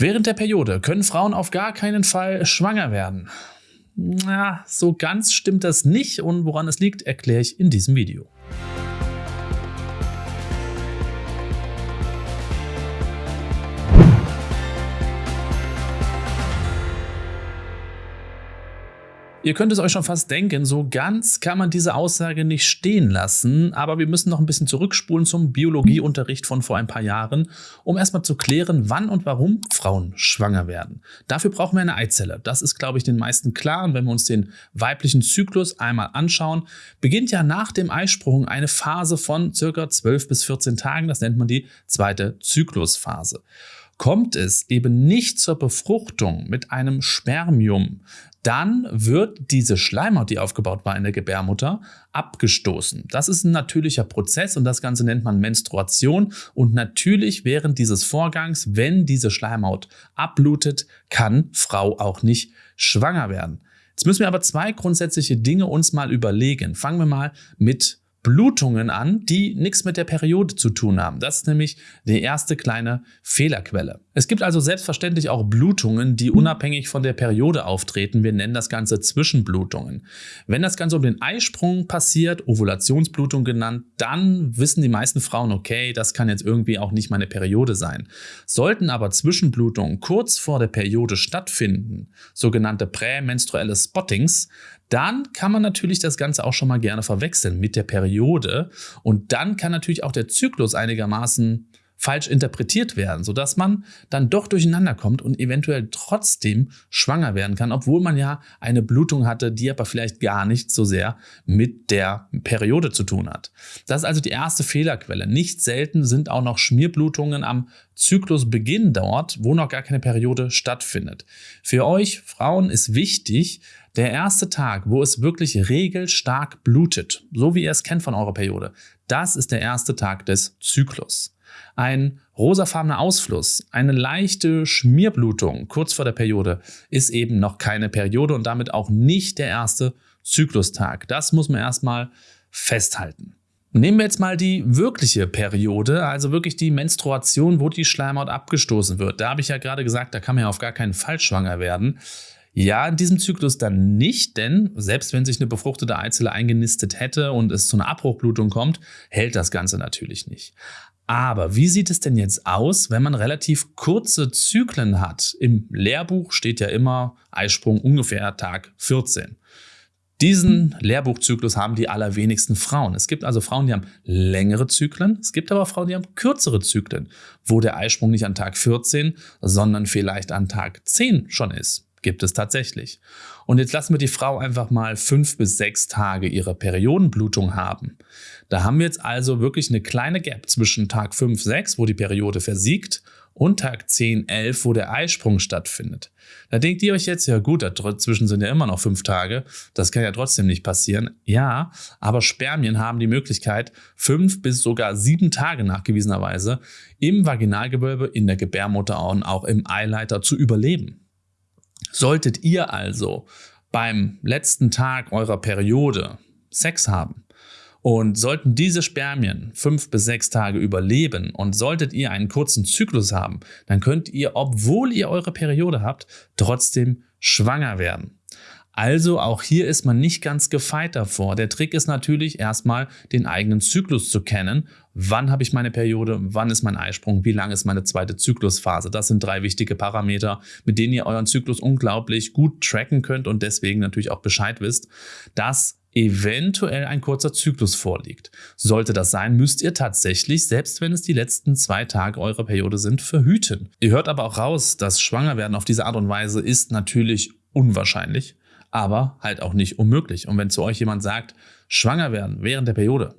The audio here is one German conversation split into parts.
Während der Periode können Frauen auf gar keinen Fall schwanger werden. Na, so ganz stimmt das nicht und woran es liegt, erkläre ich in diesem Video. Ihr könnt es euch schon fast denken, so ganz kann man diese Aussage nicht stehen lassen, aber wir müssen noch ein bisschen zurückspulen zum Biologieunterricht von vor ein paar Jahren, um erstmal zu klären, wann und warum Frauen schwanger werden. Dafür brauchen wir eine Eizelle. Das ist, glaube ich, den meisten klar. Und wenn wir uns den weiblichen Zyklus einmal anschauen, beginnt ja nach dem Eisprung eine Phase von circa 12 bis 14 Tagen. Das nennt man die zweite Zyklusphase. Kommt es eben nicht zur Befruchtung mit einem Spermium, dann wird diese Schleimhaut, die aufgebaut war in der Gebärmutter, abgestoßen. Das ist ein natürlicher Prozess und das Ganze nennt man Menstruation. Und natürlich während dieses Vorgangs, wenn diese Schleimhaut abblutet, kann Frau auch nicht schwanger werden. Jetzt müssen wir aber zwei grundsätzliche Dinge uns mal überlegen. Fangen wir mal mit Blutungen an, die nichts mit der Periode zu tun haben. Das ist nämlich die erste kleine Fehlerquelle. Es gibt also selbstverständlich auch Blutungen, die unabhängig von der Periode auftreten. Wir nennen das Ganze Zwischenblutungen. Wenn das Ganze um den Eisprung passiert, Ovulationsblutung genannt, dann wissen die meisten Frauen, okay, das kann jetzt irgendwie auch nicht meine Periode sein. Sollten aber Zwischenblutungen kurz vor der Periode stattfinden, sogenannte prämenstruelle Spottings, dann kann man natürlich das Ganze auch schon mal gerne verwechseln mit der Periode. Und dann kann natürlich auch der Zyklus einigermaßen falsch interpretiert werden, sodass man dann doch durcheinander kommt und eventuell trotzdem schwanger werden kann, obwohl man ja eine Blutung hatte, die aber vielleicht gar nicht so sehr mit der Periode zu tun hat. Das ist also die erste Fehlerquelle. Nicht selten sind auch noch Schmierblutungen am Zyklusbeginn dort, wo noch gar keine Periode stattfindet. Für euch Frauen ist wichtig, der erste Tag, wo es wirklich regelstark blutet, so wie ihr es kennt von eurer Periode, das ist der erste Tag des Zyklus. Ein rosafarbener Ausfluss, eine leichte Schmierblutung kurz vor der Periode ist eben noch keine Periode und damit auch nicht der erste Zyklustag. Das muss man erstmal festhalten. Nehmen wir jetzt mal die wirkliche Periode, also wirklich die Menstruation, wo die Schleimhaut abgestoßen wird. Da habe ich ja gerade gesagt, da kann man ja auf gar keinen Fall schwanger werden. Ja, in diesem Zyklus dann nicht, denn selbst wenn sich eine befruchtete Eizelle eingenistet hätte und es zu einer Abbruchblutung kommt, hält das Ganze natürlich nicht. Aber wie sieht es denn jetzt aus, wenn man relativ kurze Zyklen hat? Im Lehrbuch steht ja immer Eisprung ungefähr Tag 14. Diesen Lehrbuchzyklus haben die allerwenigsten Frauen. Es gibt also Frauen, die haben längere Zyklen. Es gibt aber Frauen, die haben kürzere Zyklen, wo der Eisprung nicht an Tag 14, sondern vielleicht an Tag 10 schon ist. Gibt es tatsächlich. Und jetzt lassen wir die Frau einfach mal fünf bis sechs Tage ihre Periodenblutung haben. Da haben wir jetzt also wirklich eine kleine Gap zwischen Tag 5, 6, wo die Periode versiegt, und Tag 10, 11, wo der Eisprung stattfindet. Da denkt ihr euch jetzt, ja gut, dazwischen sind ja immer noch fünf Tage, das kann ja trotzdem nicht passieren. Ja, aber Spermien haben die Möglichkeit, fünf bis sogar sieben Tage nachgewiesenerweise im Vaginalgewölbe, in der Gebärmutter und auch im Eileiter zu überleben. Solltet ihr also beim letzten Tag eurer Periode Sex haben und sollten diese Spermien fünf bis sechs Tage überleben und solltet ihr einen kurzen Zyklus haben, dann könnt ihr, obwohl ihr eure Periode habt, trotzdem schwanger werden. Also auch hier ist man nicht ganz gefeit davor. Der Trick ist natürlich erstmal den eigenen Zyklus zu kennen. Wann habe ich meine Periode? Wann ist mein Eisprung? Wie lang ist meine zweite Zyklusphase? Das sind drei wichtige Parameter, mit denen ihr euren Zyklus unglaublich gut tracken könnt und deswegen natürlich auch Bescheid wisst, dass eventuell ein kurzer Zyklus vorliegt. Sollte das sein, müsst ihr tatsächlich, selbst wenn es die letzten zwei Tage eurer Periode sind, verhüten. Ihr hört aber auch raus, dass Schwangerwerden auf diese Art und Weise ist natürlich unwahrscheinlich aber halt auch nicht unmöglich. Und wenn zu euch jemand sagt, schwanger werden während der Periode,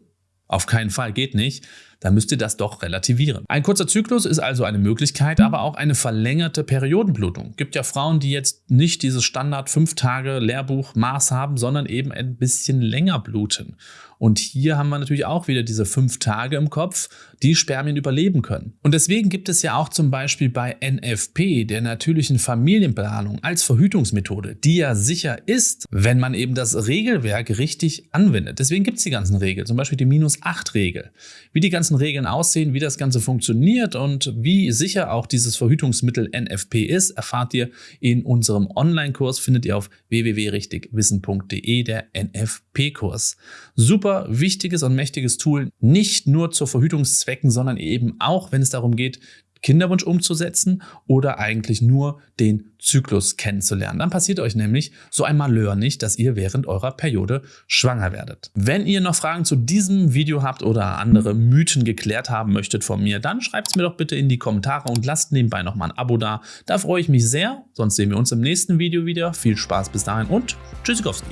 auf keinen Fall geht nicht, dann müsst ihr das doch relativieren. Ein kurzer Zyklus ist also eine Möglichkeit, aber auch eine verlängerte Periodenblutung. Gibt ja Frauen, die jetzt nicht dieses Standard 5 Tage Lehrbuch Maß haben, sondern eben ein bisschen länger bluten. Und hier haben wir natürlich auch wieder diese fünf Tage im Kopf, die Spermien überleben können. Und deswegen gibt es ja auch zum Beispiel bei NFP, der natürlichen Familienplanung, als Verhütungsmethode, die ja sicher ist, wenn man eben das Regelwerk richtig anwendet. Deswegen gibt es die ganzen Regeln, zum Beispiel die Minus-8-Regel. Wie die ganzen ganzen Regeln aussehen, wie das Ganze funktioniert und wie sicher auch dieses Verhütungsmittel NFP ist, erfahrt ihr in unserem Online-Kurs, findet ihr auf www.richtigwissen.de, der NFP-Kurs. Super wichtiges und mächtiges Tool, nicht nur zu Verhütungszwecken, sondern eben auch, wenn es darum geht, Kinderwunsch umzusetzen oder eigentlich nur den Zyklus kennenzulernen. Dann passiert euch nämlich so ein Malheur nicht, dass ihr während eurer Periode schwanger werdet. Wenn ihr noch Fragen zu diesem Video habt oder andere Mythen geklärt haben möchtet von mir, dann schreibt es mir doch bitte in die Kommentare und lasst nebenbei nochmal ein Abo da. Da freue ich mich sehr. Sonst sehen wir uns im nächsten Video wieder. Viel Spaß bis dahin und Tschüssikowski.